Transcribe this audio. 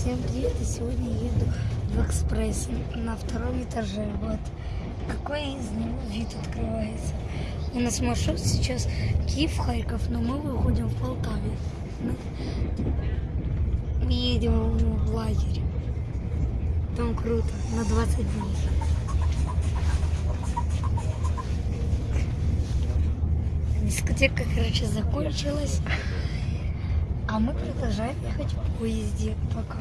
Всем привет! И сегодня еду в экспресс на втором этаже. Вот какой из него вид открывается. У нас маршрут сейчас Киев-Харьков, но мы выходим в Полтаве. Мы едем в лагерь. Там круто, на 20 дней. Дискотека, короче, закончилась. Мы продолжаем ехать в поезде. Пока.